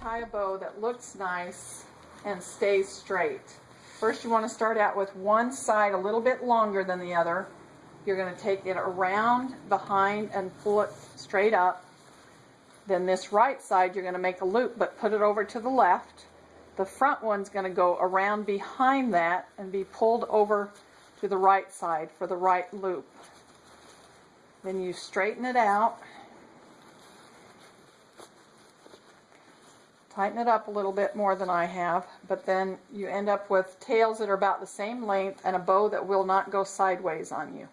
tie a bow that looks nice and stays straight. First you want to start out with one side a little bit longer than the other. You're going to take it around behind and pull it straight up. Then this right side you're going to make a loop but put it over to the left. The front one's going to go around behind that and be pulled over to the right side for the right loop. Then you straighten it out. Tighten it up a little bit more than I have, but then you end up with tails that are about the same length and a bow that will not go sideways on you.